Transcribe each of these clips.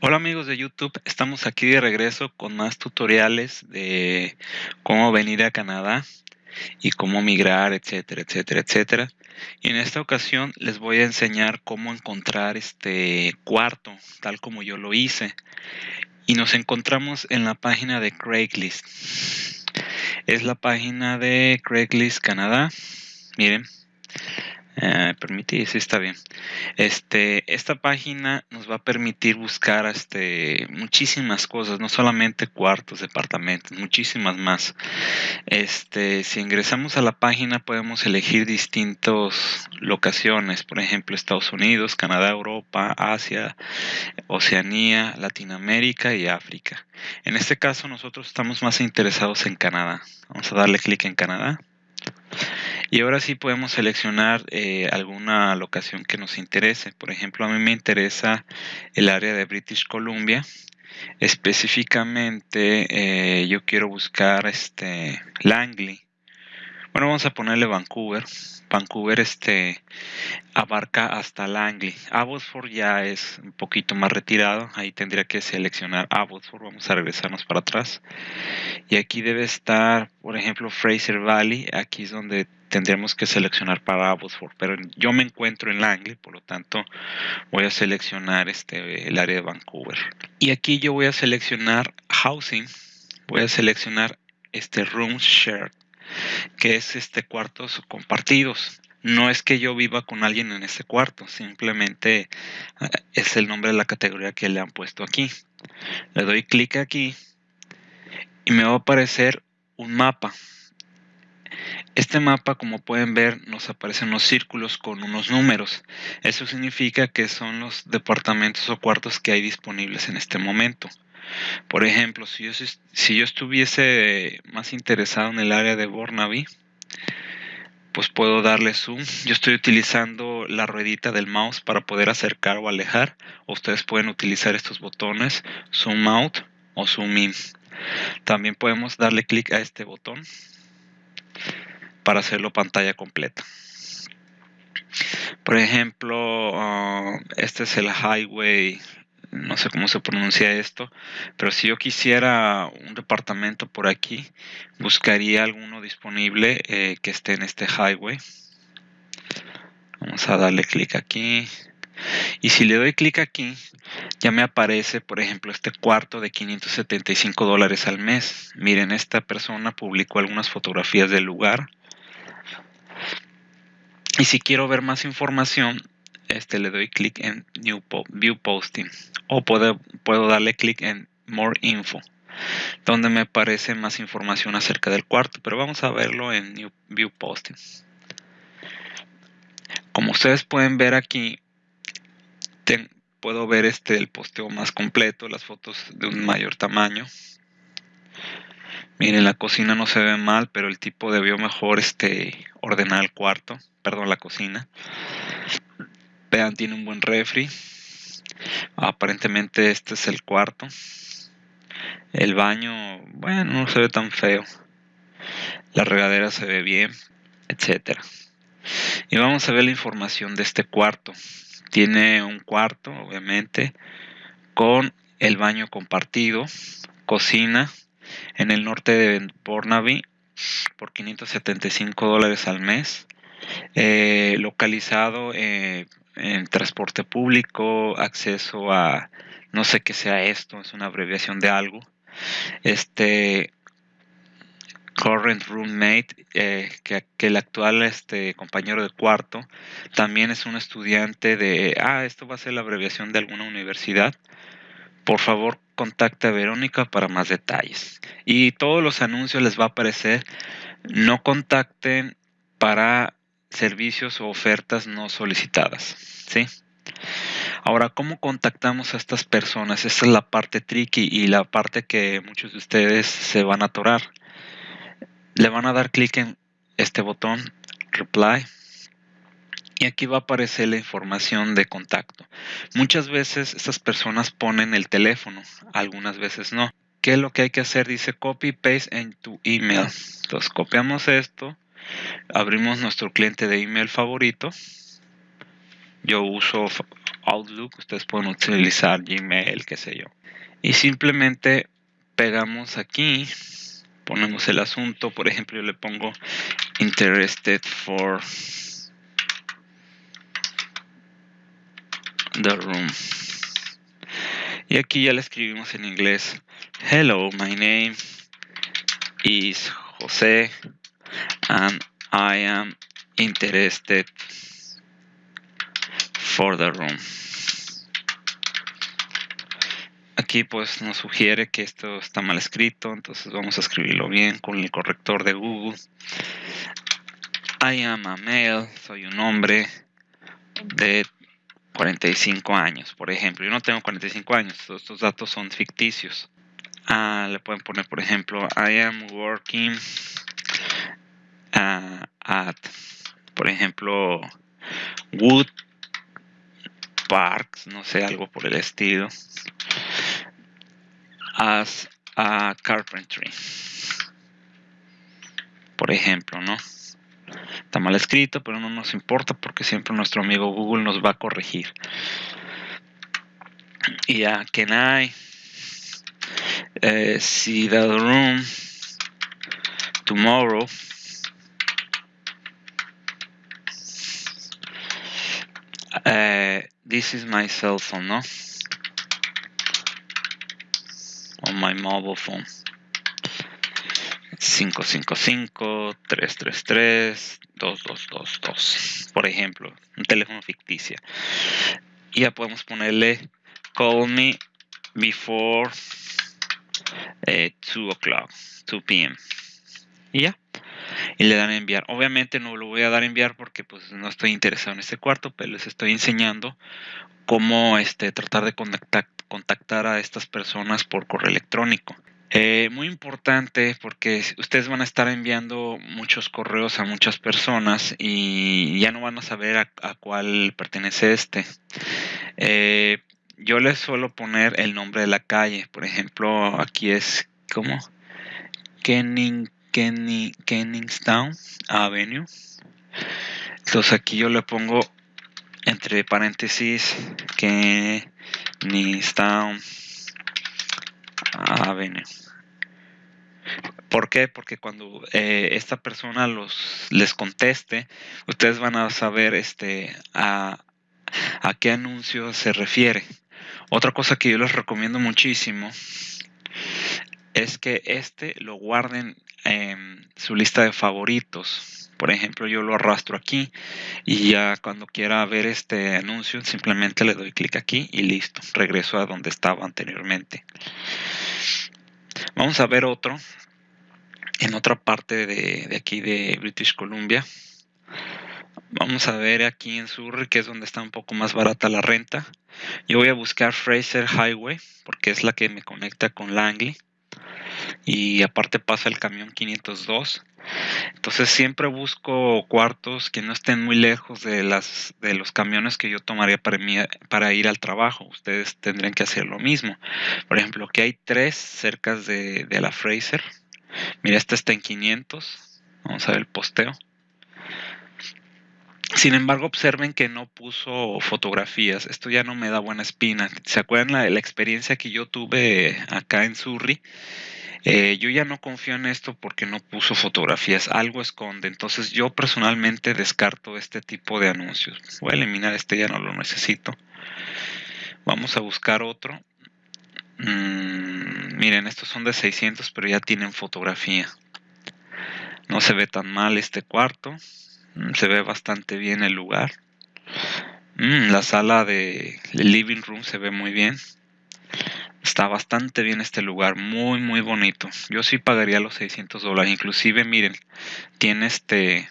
Hola amigos de YouTube, estamos aquí de regreso con más tutoriales de cómo venir a Canadá y cómo migrar, etcétera, etcétera, etcétera. Y en esta ocasión les voy a enseñar cómo encontrar este cuarto, tal como yo lo hice. Y nos encontramos en la página de Craigslist. Es la página de Craigslist Canadá. Miren, eh, permití, sí está bien. Este, esta página nos va a permitir buscar este, muchísimas cosas, no solamente cuartos, departamentos, muchísimas más. Este, si ingresamos a la página podemos elegir distintas locaciones, por ejemplo Estados Unidos, Canadá, Europa, Asia, Oceanía, Latinoamérica y África. En este caso nosotros estamos más interesados en Canadá. Vamos a darle clic en Canadá. Y ahora sí podemos seleccionar eh, alguna locación que nos interese. Por ejemplo, a mí me interesa el área de British Columbia. Específicamente eh, yo quiero buscar este Langley. Bueno, vamos a ponerle Vancouver. Vancouver este, abarca hasta Langley. Abbotsford ya es un poquito más retirado. Ahí tendría que seleccionar Abbotsford. Vamos a regresarnos para atrás. Y aquí debe estar, por ejemplo, Fraser Valley. Aquí es donde tendríamos que seleccionar para Abbotsford. Pero yo me encuentro en Langley, por lo tanto voy a seleccionar este, el área de Vancouver. Y aquí yo voy a seleccionar Housing. Voy a seleccionar este Room Shared que es este cuartos compartidos. No es que yo viva con alguien en ese cuarto, simplemente eh, es el nombre de la categoría que le han puesto aquí. Le doy clic aquí y me va a aparecer un mapa. Este mapa, como pueden ver, nos aparecen unos círculos con unos números. Eso significa que son los departamentos o cuartos que hay disponibles en este momento. Por ejemplo, si yo, estuviese más interesado en el área de Burnaby, pues puedo darle zoom. Yo estoy utilizando la ruedita del mouse para poder acercar o alejar. ustedes pueden utilizar estos botones, zoom out o zoom in. También podemos darle clic a este botón para hacerlo pantalla completa. Por ejemplo, ah, este es el highway no sé cómo se pronuncia esto, pero si yo quisiera un departamento por aquí, buscaría alguno disponible eh, que esté en este highway. Vamos a darle clic aquí. Y si le doy clic aquí, ya me aparece, por ejemplo, este cuarto de 575 dólares al mes. Miren, esta persona publicó algunas fotografías del lugar. Y si quiero ver más información, este le doy clic en New View Posting o puedo, puedo darle clic en More Info donde me aparece más información acerca del cuarto pero vamos a verlo en New View Posting. Como ustedes pueden ver aquí puedo ver este el posteo más completo las fotos de un mayor tamaño. Miren la cocina no se ve mal pero el tipo debió mejor este ordenar el cuarto perdón la cocina Vean, tiene un buen refri. Aparentemente este es el cuarto. El baño, bueno, no se ve tan feo. La regadera se ve bien, etcétera. Y vamos a ver la información de este cuarto. Tiene un cuarto, obviamente, con el baño compartido, cocina en el norte de Burnaby por 575 dólares al mes. Eh, localizado eh, en transporte público, acceso a, no sé qué sea esto, es una abreviación de algo. Este, current roommate, eh, que, el actual este, compañero de cuarto también es un estudiante de, ah, esto va a ser la abreviación de alguna universidad. Por favor, contacte a Verónica para más detalles. Y todos los anuncios les va a aparecer. No contacten para servicios o ofertas no solicitadas. ¿sí? Ahora, ¿cómo contactamos a estas personas? Esa es la parte tricky y la parte que muchos de ustedes se van a atorar. Le van a dar clic en este botón, Reply, y aquí va a aparecer la información de contacto. Muchas veces estas personas ponen el teléfono, algunas veces no. ¿Qué es lo que hay que hacer? Dice copy paste en tu email. Entonces copiamos esto, abrimos nuestro cliente de email favorito. Yo uso Outlook, ustedes pueden utilizar Gmail, qué sé yo. Y simplemente pegamos aquí, ponemos el asunto, por ejemplo, yo le pongo interested for the room. Y aquí ya le escribimos en inglés, hello, my name is Jose and I am interested for the room. Aquí pues nos sugiere que esto está mal escrito, entonces vamos a escribirlo bien con el corrector de Google. I am a male, soy un hombre de 45 años, por ejemplo. Yo no tengo 45 años, todos estos datos son ficticios. Ah, le pueden poner, por ejemplo, I am working at, por ejemplo, Wood Parks, no sé, algo por el estilo, as a carpentry. Por ejemplo, ¿no? Está mal escrito, pero no nos importa porque siempre nuestro amigo Google nos va a corregir. Y a can I see the room tomorrow? Uh, this is my cell phone, ¿no? On my mobile phone. 555-333-2222, por ejemplo, un teléfono ficticio. Y ya podemos ponerle call me before 2 eh, o'clock, 2 p.m. Y ya. Y le dan enviar. Obviamente no lo voy a dar a enviar porque pues no estoy interesado en este cuarto, pero les estoy enseñando cómo este, tratar de contactar, contactar a estas personas por correo electrónico. Eh, muy importante porque ustedes van a estar enviando muchos correos a muchas personas y ya no van a saber a, cuál pertenece este. Eh, yo les suelo poner el nombre de la calle. Por ejemplo, aquí es como Kenning, Kenny, Kenningstown Avenue. Entonces aquí yo le pongo entre paréntesis Kenningstown Avenue. ¿Por qué? Porque cuando eh, esta persona los les conteste, ustedes van a saber este a, a qué anuncio se refiere. Otra cosa que yo les recomiendo muchísimo es que este lo guarden en su lista de favoritos. Por ejemplo, yo lo arrastro aquí y ya cuando quiera ver este anuncio simplemente le doy clic aquí y listo, regreso a donde estaba anteriormente. Vamos a ver otro en otra parte de, de aquí de British Columbia. Vamos a ver aquí en Surrey, que es donde está un poco más barata la renta. Yo voy a buscar Fraser Highway, porque es la que me conecta con Langley. Y aparte pasa el camión 502. Entonces siempre busco cuartos que no estén muy lejos de, las, de los camiones que yo tomaría para, para ir al trabajo. Ustedes tendrían que hacer lo mismo. Por ejemplo, aquí hay tres cerca de, de la Fraser. Mira, este está en 500. Vamos a ver el posteo. Sin embargo, observen que no puso fotografías. Esto ya no me da buena espina. ¿Se acuerdan la, la experiencia que yo tuve acá en Surrey? Eh, yo ya no confío en esto porque no puso fotografías. Algo esconde. Entonces yo personalmente descarto este tipo de anuncios. Voy a eliminar este, ya no lo necesito. Vamos a buscar otro. Mm, miren, estos son de 600, pero ya tienen fotografía. No se ve tan mal este cuarto. Mm, se ve bastante bien el lugar. Mm, la sala de living room se ve muy bien. Está bastante bien este lugar, muy muy bonito. Yo sí pagaría los 600 dólares. Inclusive, miren, tiene este,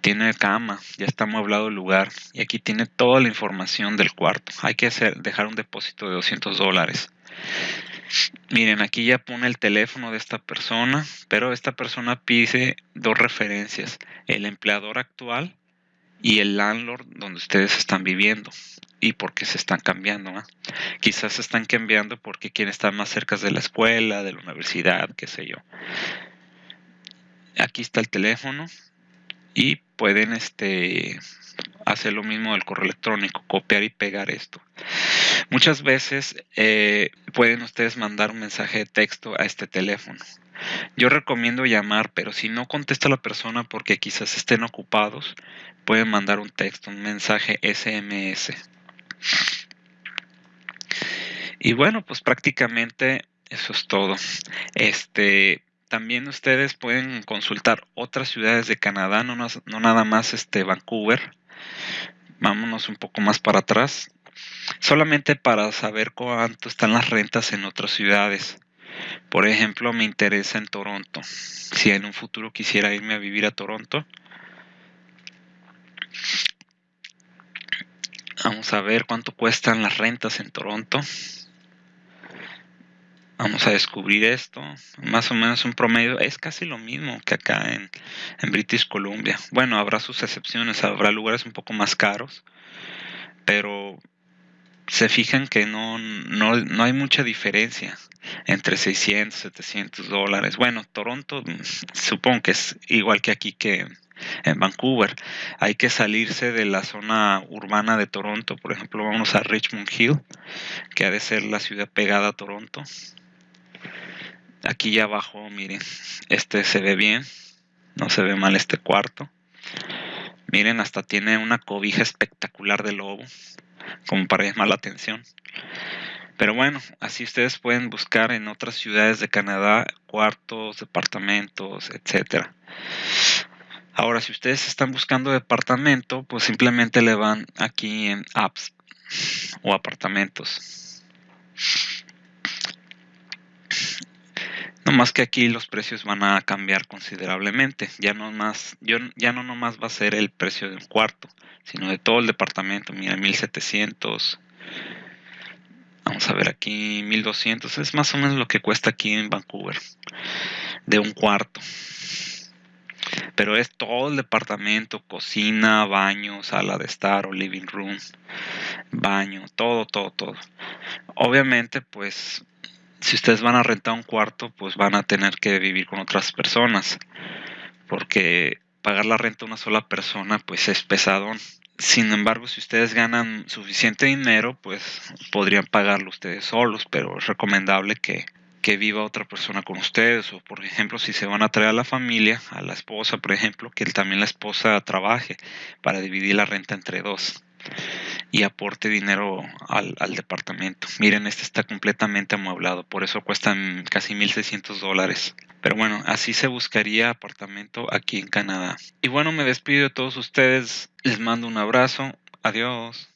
tiene cama, ya está amueblado el lugar y aquí tiene toda la información del cuarto. Hay que hacer, dejar un depósito de 200 dólares. Miren, aquí ya pone el teléfono de esta persona, pero esta persona pide dos referencias, el empleador actual y el landlord donde ustedes están viviendo y por qué se están cambiando. Quizás se están cambiando porque quieren estar más cerca de la escuela, de la universidad, qué sé yo. Aquí está el teléfono y pueden este hacer lo mismo del correo electrónico, copiar y pegar esto. Muchas veces eh, pueden ustedes mandar un mensaje de texto a este teléfono. Yo recomiendo llamar, pero si no contesta la persona porque quizás estén ocupados, pueden mandar un texto, un mensaje SMS. Y bueno, pues prácticamente eso es todo. Este, también ustedes pueden consultar otras ciudades de Canadá, no, no nada más este Vancouver. Vámonos un poco más para atrás, solamente para saber cuánto están las rentas en otras ciudades. Por ejemplo, me interesa en Toronto. Si en un futuro quisiera irme a vivir a Toronto, vamos a ver cuánto cuestan las rentas en Toronto. Vamos a descubrir esto. Más o menos un promedio. Es casi lo mismo que acá en, British Columbia. Bueno, habrá sus excepciones. Habrá lugares un poco más caros. Pero se fijan que no, no, no hay mucha diferencia entre 600, 700 dólares. Bueno, Toronto mm, supongo que es igual que aquí que en Vancouver. Hay que salirse de la zona urbana de Toronto. Por ejemplo, vamos a Richmond Hill, que ha de ser la ciudad pegada a Toronto. Aquí ya abajo, miren, este se ve bien, no se ve mal este cuarto. Miren, hasta tiene una cobija espectacular de lobo, como para llamar la atención. Pero bueno, así ustedes pueden buscar en otras ciudades de Canadá cuartos, departamentos, etcétera. Ahora, si ustedes están buscando departamento, pues simplemente le van aquí en apps o apartamentos. No más que aquí los precios van a cambiar considerablemente. Ya no más, yo, ya no nomás va a ser el precio de un cuarto, sino de todo el departamento. Mira, 1700. Vamos a ver aquí 1200. Es más o menos lo que cuesta aquí en Vancouver. De un cuarto. Pero es todo el departamento, cocina, baño, sala de estar o living room, baño, todo, todo, todo. Obviamente, pues si ustedes van a rentar un cuarto, pues van a tener que vivir con otras personas, porque pagar la renta a una sola persona, pues es pesadón. Sin embargo, si ustedes ganan suficiente dinero, pues podrían pagarlo ustedes solos, pero es recomendable que, que viva otra persona con ustedes, o por ejemplo, si se van a traer a la familia, a la esposa, por ejemplo, que también la esposa trabaje para dividir la renta entre dos y aporte dinero al, departamento. Miren, este está completamente amueblado, por eso cuestan casi 1.600 dólares. Pero bueno, así se buscaría apartamento aquí en Canadá. Y bueno, me despido de todos ustedes, les mando un abrazo, adiós.